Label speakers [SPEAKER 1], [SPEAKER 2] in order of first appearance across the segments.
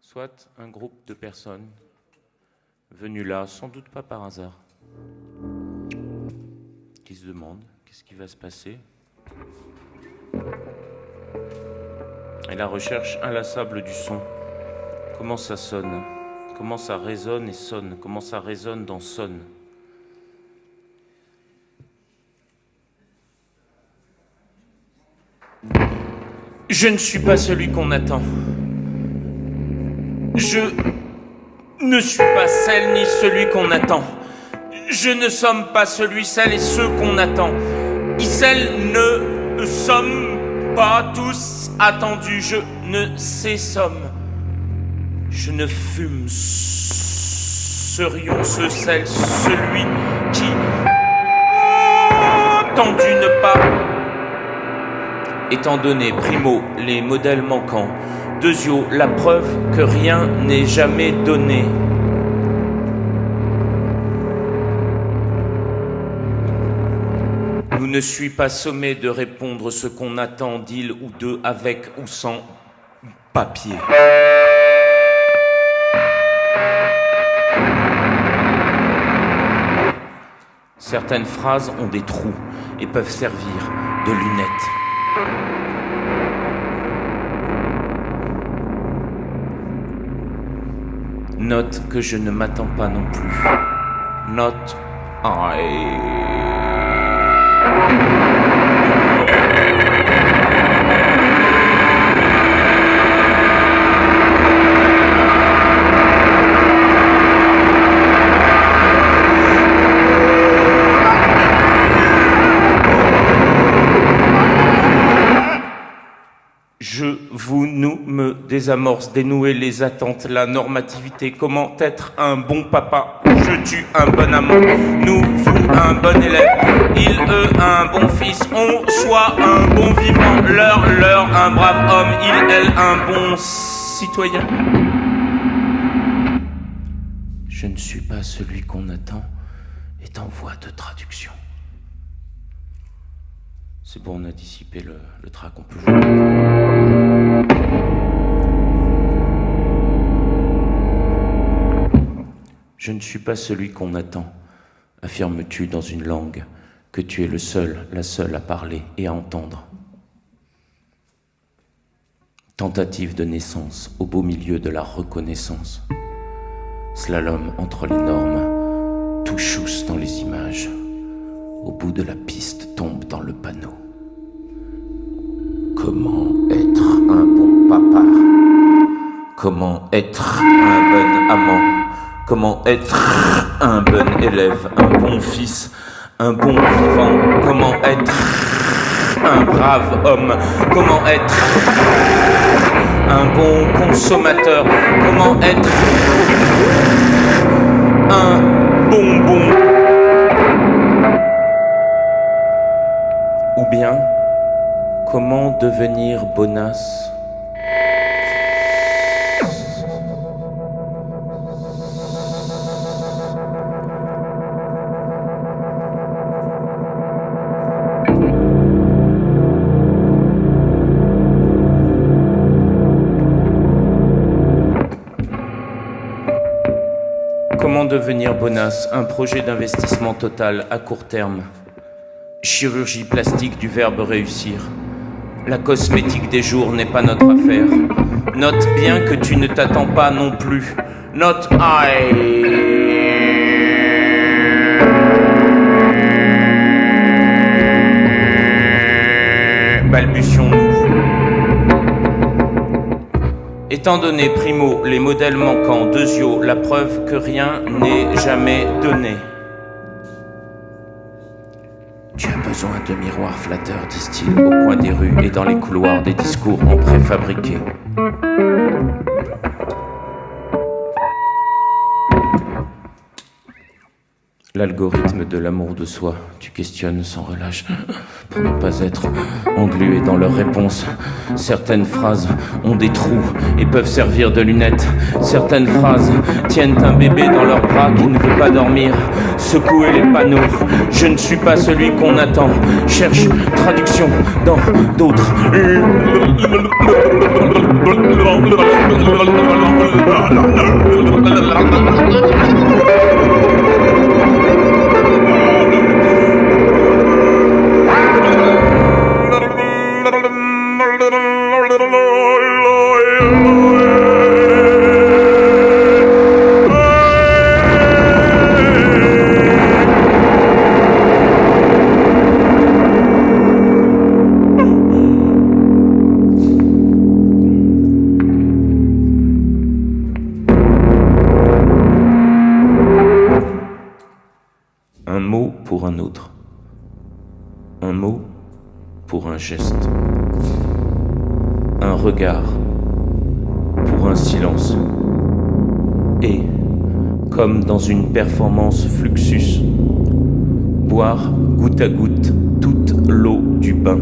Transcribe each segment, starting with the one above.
[SPEAKER 1] soit un groupe de personnes venues là, sans doute pas par hasard, qui se demandent qu'est-ce qui va se passer? Et la recherche inlassable du son, comment ça sonne, comment ça résonne et sonne, comment ça résonne dans sonne? Je ne suis pas celui qu'on attend. Je ne suis pas celle ni celui qu'on attend. Je ne sommes pas celui, celle et ceux qu'on attend. Et celles ne sommes pas tous attendus. Je ne sais somme. Je ne fume. Serions ce, celle, celui qui tendu ne pas étant donné, primo, les modèles manquants, deuxio, la preuve que rien n'est jamais donné. Nous ne suis pas sommé de répondre ce qu'on attend d'île ou d'eux avec ou sans papier. Certaines phrases ont des trous et peuvent servir de lunettes. Note que je ne m'attends pas non plus. Note Je, désamorce, dénouer les attentes, la normativité, comment être un bon papa, je tue un bon amant, nous, vous, un bon élève, il, eux, un bon fils, on, soit un bon vivant, leur, leur, un brave homme, il, elle, un bon citoyen. Je ne suis pas celui qu'on attend, est en voie de traduction. C'est bon, on a dissipé le, le trac, on peut jouer. Je ne suis pas celui qu'on attend, affirmes-tu dans une langue que tu es le seul, la seule à parler et à entendre. Tentative de naissance au beau milieu de la reconnaissance. Slalom entre les normes, tout chousse dans les images. Au bout de la piste tombe dans le panneau. Comment être un bon papa? Comment être un bon amant? Comment être un bon élève, un bon fils, un bon vivant. Comment être un brave homme. Comment être un bon consommateur. Comment être un bonbon. Ou bien, comment devenir bonasse bonasse Un projet d'investissement total à court terme. Chirurgie plastique du verbe réussir. La cosmétique des jours n'est pas notre affaire. Note bien que tu ne t'attends pas non plus. Note I. Balbutions-nous. Étant donné, primo, les modèles manquants, deuxio, la preuve que rien n'est jamais donné. Tu as besoin de miroirs flatteurs, disent-ils, au coin des rues et dans les couloirs des discours en préfabriqué. L'algorithme de l'amour de soi, tu questionnes sans relâche pour ne pas être englué dans leurs réponses. Certaines phrases ont des trous et peuvent servir de lunettes. Certaines phrases tiennent un bébé dans leurs bras qui ne veut pas dormir. Secouer les panneaux, je ne suis pas celui qu'on attend. Cherche traduction dans d'autres performance fluxus, boire goutte à goutte toute l'eau du bain.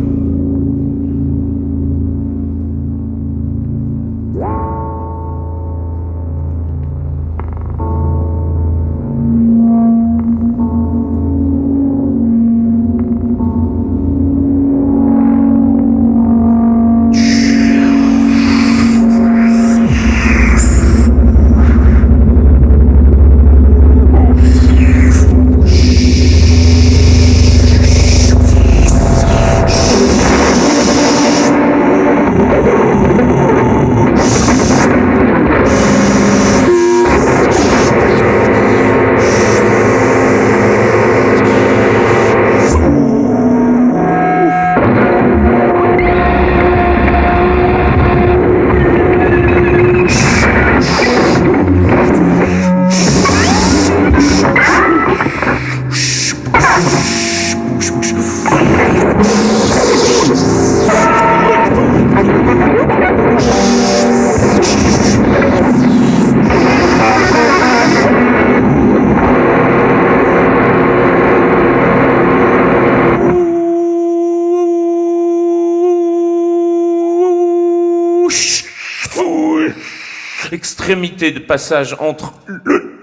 [SPEAKER 1] Extrémité de passage entre le.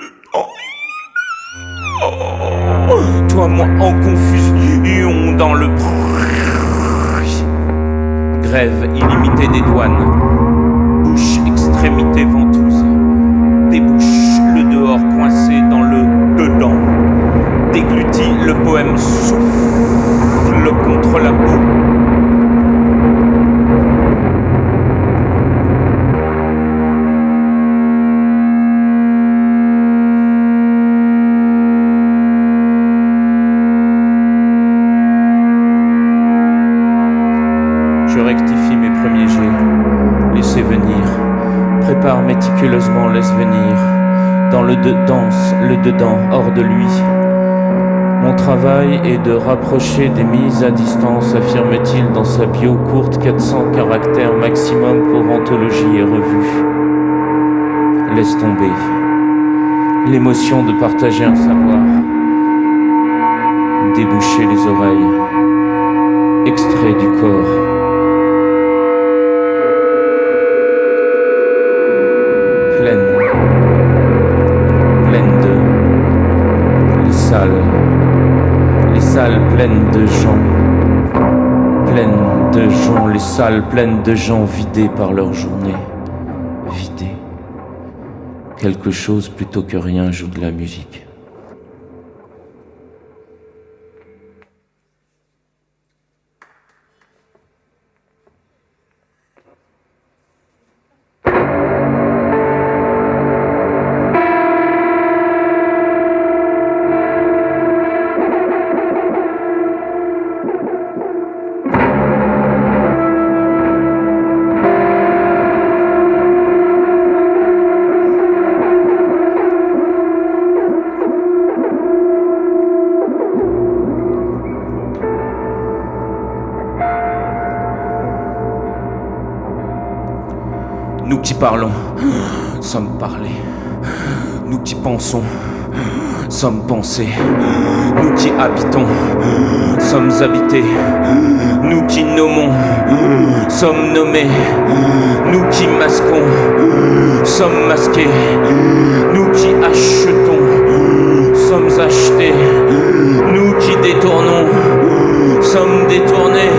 [SPEAKER 1] toi, moi, en confusion dans le. Grève illimitée des douanes. Bouche, extrémité ventouse. Débouche le dehors coincé dans le dedans. Déglutit le poème souffle contre la boue. Le de danse, le dedans, hors de lui. Mon travail est de rapprocher des mises à distance, affirme-t-il dans sa bio courte 400 caractères maximum pour anthologie et revue. Laisse tomber. L'émotion de partager un savoir. Déboucher les oreilles. Extrait du corps. Pleines de gens, pleines de gens, les salles pleines de gens vidées par leur journée, vidées. Quelque chose plutôt que rien joue de la musique. Qui parlons, sommes parlés. Nous qui pensons, sommes pensés. Nous qui habitons, sommes habités. Nous qui nommons, sommes nommés. Nous qui masquons, sommes masqués. Nous qui achetons, sommes achetés. Nous qui détournons, sommes détournés.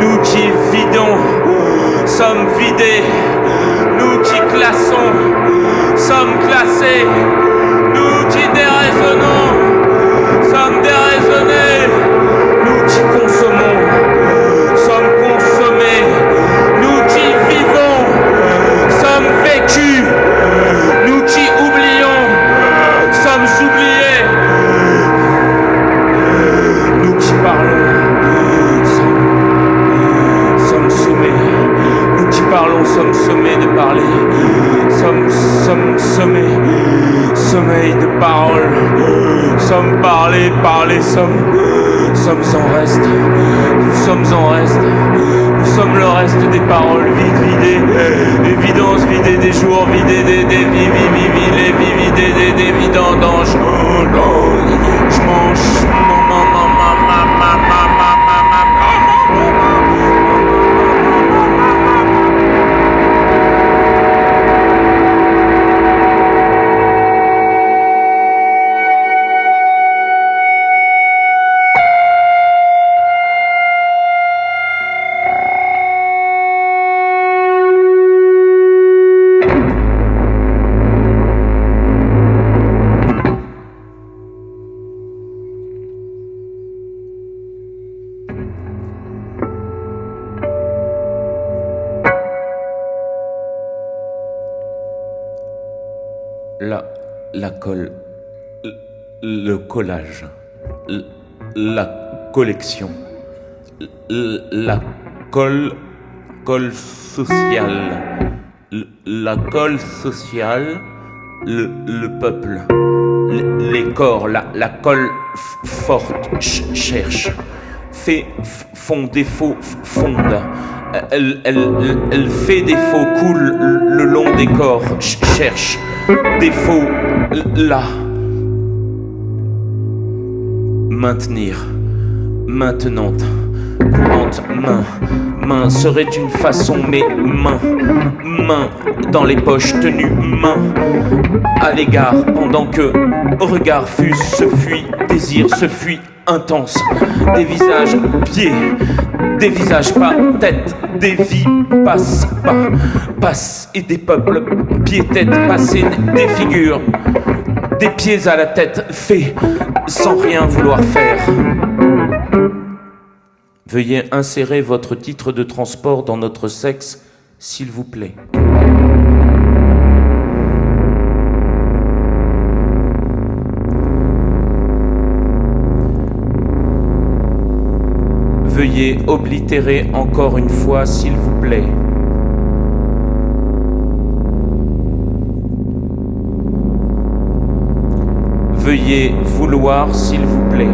[SPEAKER 1] Nous qui vidons, sommes vidés petits glaçons sommes classés. La colle, le collage, la collection, la colle, colle sociale, la colle sociale, le, le peuple, les corps, la, la colle forte ch- cherche, fait, font défaut, fonde. Elle, elle, fait défaut, coule le long des corps, ch- cherche, défaut, là. Maintenir, maintenante, courante, main, main serait une façon, mais main, main dans les poches, tenue, main. À l'égard, pendant que regard fuse, se fuit, désir se fuit, intense, des visages, pieds, des visages pas, tête, des vies passent, pas, passent, et des peuples, pieds, tête, passés, des figures, des pieds à la tête, fait, sans rien vouloir faire. Veuillez insérer votre titre de transport dans notre sexe, s'il vous plaît. Veuillez oblitérer encore une fois, s'il vous plaît. Veuillez vouloir, s'il vous plaît.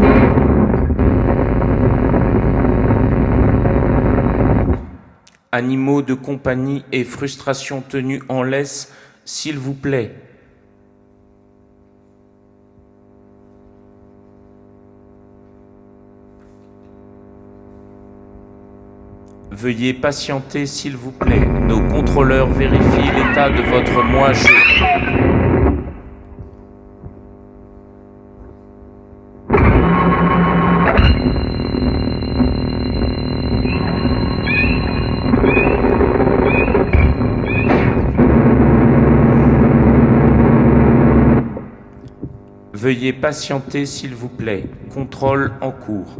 [SPEAKER 1] Animaux de compagnie et frustration tenus en laisse, s'il vous plaît. Veuillez patienter, s'il vous plaît. Nos contrôleurs vérifient l'état de votre moi-je. Veuillez patienter, s'il vous plaît. Contrôle en cours.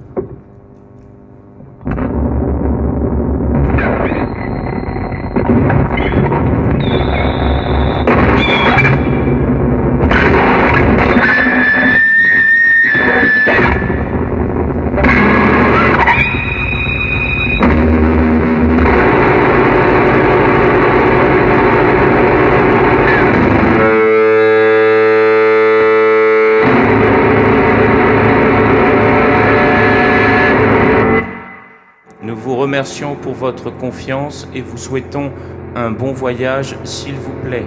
[SPEAKER 1] Remercions pour votre confiance et vous souhaitons un bon voyage, s'il vous plaît.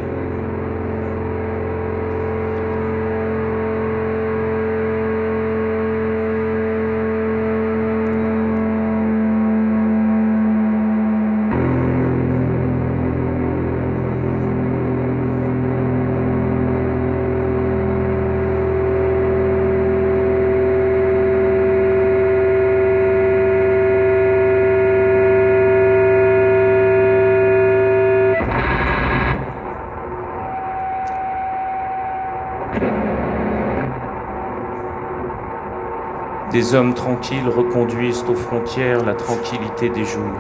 [SPEAKER 1] Des hommes tranquilles reconduisent aux frontières la tranquillité des jours.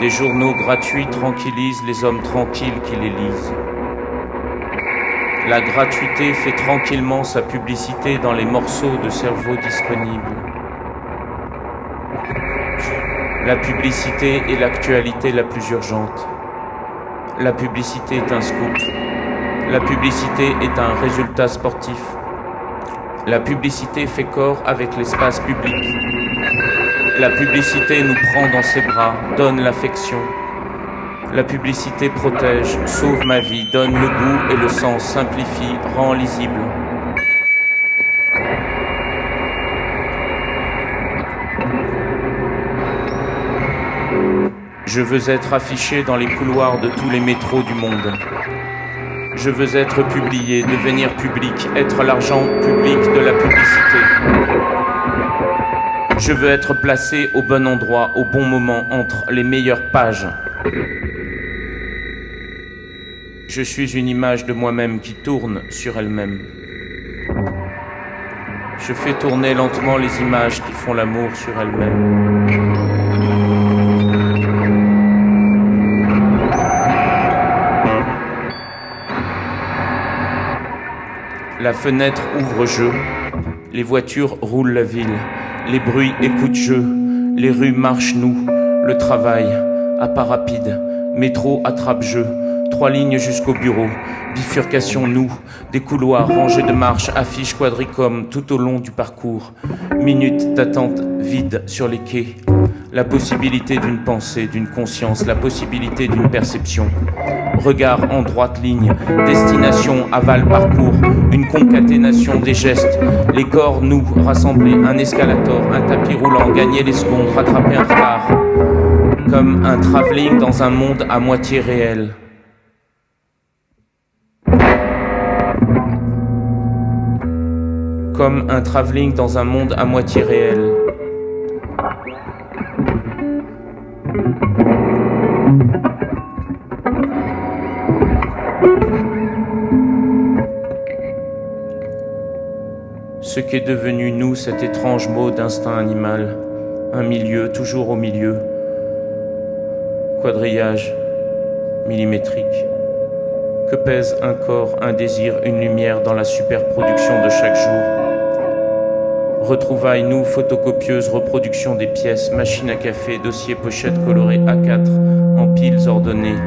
[SPEAKER 1] Des journaux gratuits tranquillisent les hommes tranquilles qui les lisent. La gratuité fait tranquillement sa publicité dans les morceaux de cerveau disponibles. La publicité est l'actualité la plus urgente. La publicité est un scoop. La publicité est un résultat sportif. La publicité fait corps avec l'espace public. La publicité nous prend dans ses bras, donne l'affection. La publicité protège, sauve ma vie, donne le goût et le sens, simplifie, rend lisible. Je veux être affiché dans les couloirs de tous les métros du monde. Je veux être publié, devenir public, être l'argent public de la publicité. Je veux être placé au bon endroit, au bon moment, entre les meilleures pages. Je suis une image de moi-même qui tourne sur elle-même. Je fais tourner lentement les images qui font l'amour sur elles-mêmes. La fenêtre ouvre jeu, les voitures roulent la ville, les bruits écoutent jeu, les rues marchent nous, le travail, à pas rapide, métro attrape jeu, trois lignes jusqu'au bureau, bifurcation nous, des couloirs rangés de marches, affiches quadricom tout au long du parcours, minutes d'attente vide sur les quais, la possibilité d'une pensée, d'une conscience, la possibilité d'une perception regard en droite ligne, destination, aval, parcours, une concaténation des gestes, les corps, nous, rassemblés, un escalator, un tapis roulant, gagner les secondes, rattraper un retard, comme un travelling dans un monde à moitié réel. Comme un travelling dans un monde à moitié réel. Ce qu'est devenu nous cet étrange mot d'instinct animal, un milieu, toujours au milieu, quadrillage millimétrique. Que pèse un corps, un désir, une lumière dans la superproduction de chaque jour? Retrouvailles, nous, photocopieuses, reproduction des pièces, machine à café, dossier, pochette colorée A4, en piles ordonnées.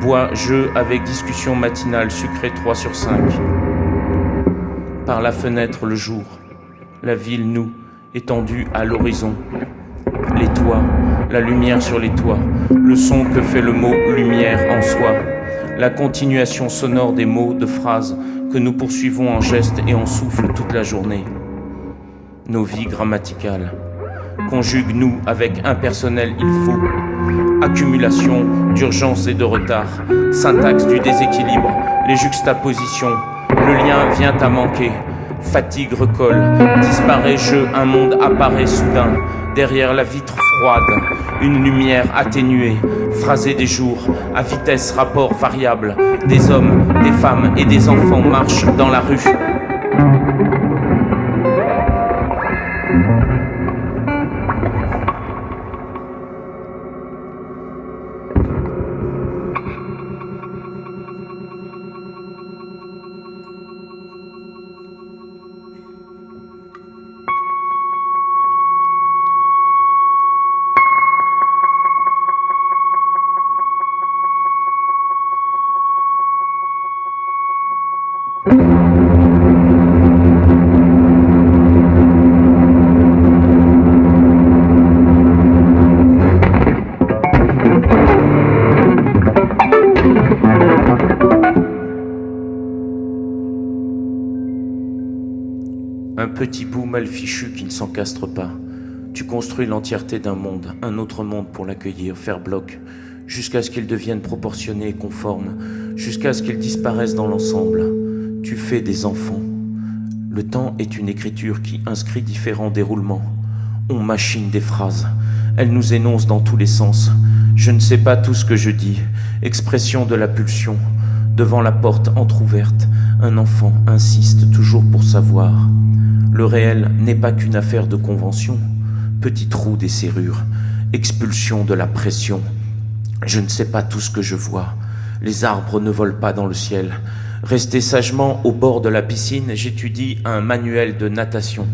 [SPEAKER 1] Bois, jeu avec discussion matinale, sucré 3 sur 5 par la fenêtre le jour, la ville nous, étendue à l'horizon, les toits, la lumière sur les toits, le son que fait le mot lumière en soi, la continuation sonore des mots, de phrases que nous poursuivons en gestes et en souffle toute la journée. Nos vies grammaticales. Conjugue-nous avec impersonnel il faut. Accumulation d'urgence et de retard. Syntaxe du déséquilibre. Les juxtapositions le lien vient à manquer. Fatigue recolle, disparaît jeu, un monde apparaît soudain. Derrière la vitre froide, une lumière atténuée, phrasée des jours, à vitesse rapport variable. Des hommes, des femmes et des enfants marchent dans la rue. Petit bout mal fichu qui ne s'encastre pas. Tu construis l'entièreté d'un monde, un autre monde pour l'accueillir, faire bloc, jusqu'à ce qu'il devienne proportionné et conforme, jusqu'à ce qu'il disparaisse dans l'ensemble. Tu fais des enfants. Le temps est une écriture qui inscrit différents déroulements. On machine des phrases. Elle nous énonce dans tous les sens. Je ne sais pas tout ce que je dis. Expression de la pulsion. Devant la porte entr'ouverte, un enfant insiste toujours pour savoir. Le réel n'est pas qu'une affaire de convention. Petit trou des serrures, expulsion de la pression. Je ne sais pas tout ce que je vois. Les arbres ne volent pas dans le ciel. Resté sagement au bord de la piscine, j'étudie un manuel de natation.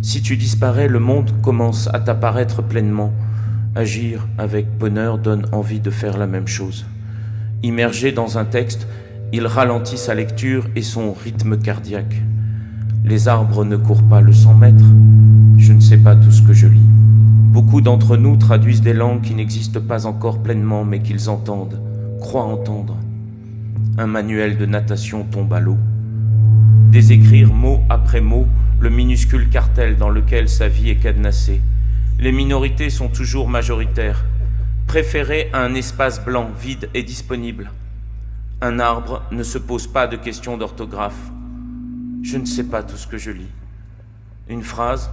[SPEAKER 1] Si tu disparais, le monde commence à t'apparaître pleinement. Agir avec bonheur donne envie de faire la même chose. Immergé dans un texte, il ralentit sa lecture et son rythme cardiaque. Les arbres ne courent pas le 100 mètres. Je ne sais pas tout ce que je lis. Beaucoup d'entre nous traduisent des langues qui n'existent pas encore pleinement, mais qu'ils entendent, croient entendre. Un manuel de natation tombe à l'eau. Désécrire mot après mot le minuscule cartel dans lequel sa vie est cadenassée. Les minorités sont toujours majoritaires. Préférer un espace blanc, vide et disponible. Un arbre ne se pose pas de questions d'orthographe. Je ne sais pas tout ce que je lis. Une phrase,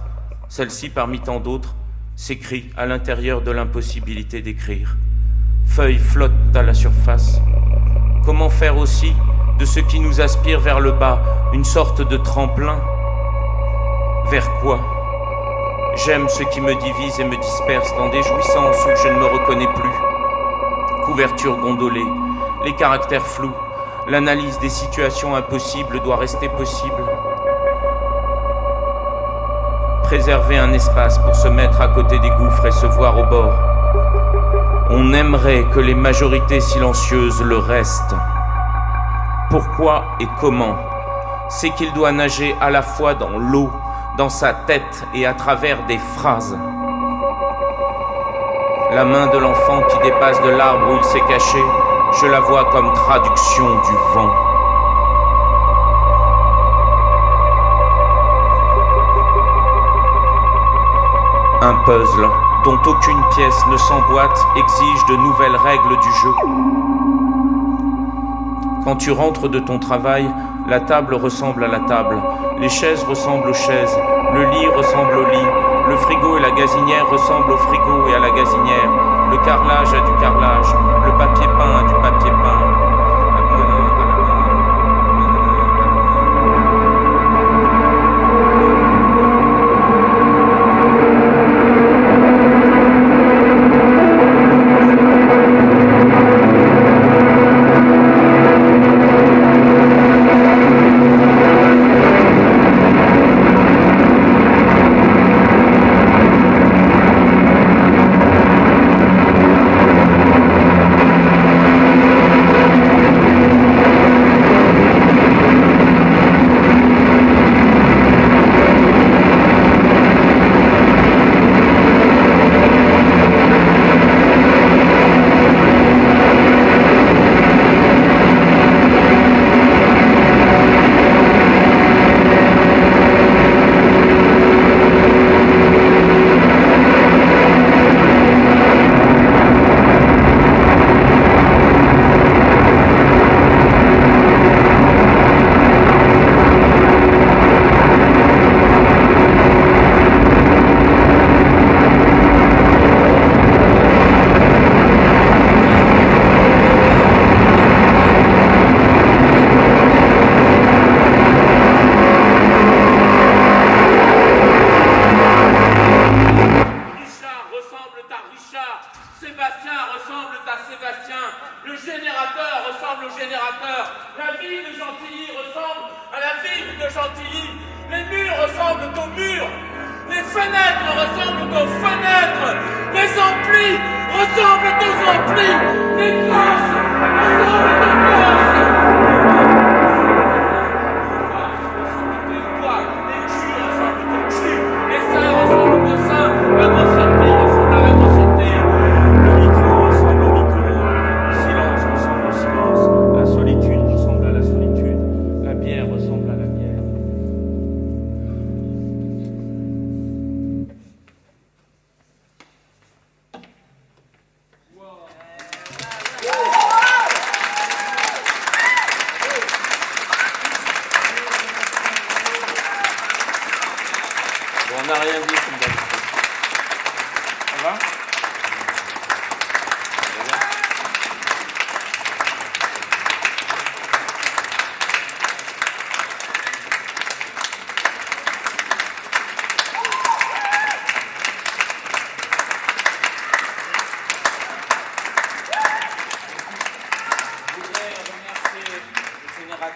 [SPEAKER 1] celle-ci parmi tant d'autres, s'écrit à l'intérieur de l'impossibilité d'écrire. Feuilles flottent à la surface. Comment faire aussi de ce qui nous aspire vers le bas une sorte de tremplin? Vers quoi? J'aime ce qui me divise et me disperse dans des jouissances où je ne me reconnais plus. Couverture gondolée, les caractères flous, l'analyse des situations impossibles doit rester possible. Préserver un espace pour se mettre à côté des gouffres et se voir au bord. On aimerait que les majorités silencieuses le restent. Pourquoi et comment? C'est qu'il doit nager à la fois dans l'eau, dans sa tête et à travers des phrases. La main de l'enfant qui dépasse de l'arbre où il s'est caché, je la vois comme traduction du vent. Un puzzle dont aucune pièce ne s'emboîte exige de nouvelles règles du jeu. Quand tu rentres de ton travail, la table ressemble à la table, les chaises ressemblent aux chaises, le lit ressemble au lit, le frigo et la gazinière ressemblent au frigo et à la gazinière, le carrelage a du carrelage, le papier peint a du papier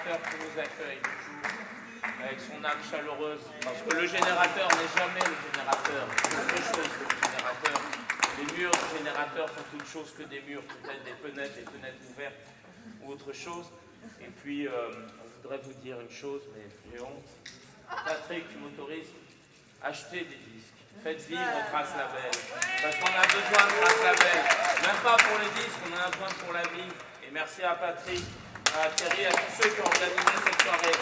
[SPEAKER 1] qui nous accueille toujours avec son âme chaleureuse. Parce que le générateur n'est jamais le générateur. C'est chose que le générateur. Les murs du générateur sont toute chose que des murs, peut-être des fenêtres, des fenêtres ouvertes ou autre chose. Et puis, euh, on voudrait vous dire une chose, mais j'ai honte. Patrick, tu m'autorises Achetez des disques. Faites vivre Trace Label. Parce qu'on a besoin de Trace Label. Même pas pour les disques, on en a besoin pour la vie. Et merci à Patrick, à Thierry, à tous ceux qui ont organisé cette soirée.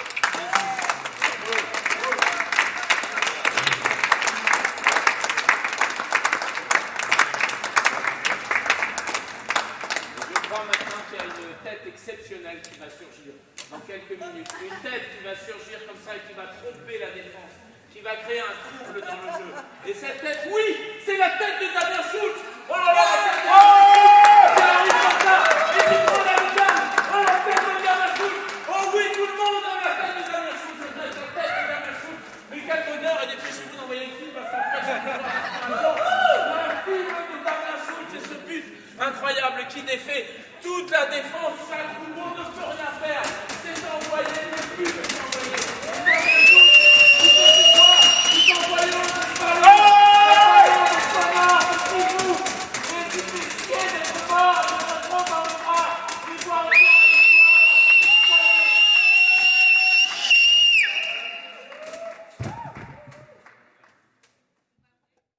[SPEAKER 1] Je crois maintenant qu'il y a une tête exceptionnelle qui va surgir dans quelques minutes. Une tête qui va surgir comme ça et qui va tromper la défense, qui va créer un trouble dans le jeu. Et cette tête, oui, c'est la tête de Damien Schultz. Oh là là, la tête de Damien Schultz. Ça arrive comme ça. Et tu prends la gamme. Oh la tête de Damien Schultz. Oh oui, tout le monde a la tête de Damien Schultz. C'est vrai, la tête de Damien Schultz. Mais quel bonheur et dépêchez-vous d'envoyer le film parce qu'après, je vais voir un film de Damien Schultz et ce but toute la défense.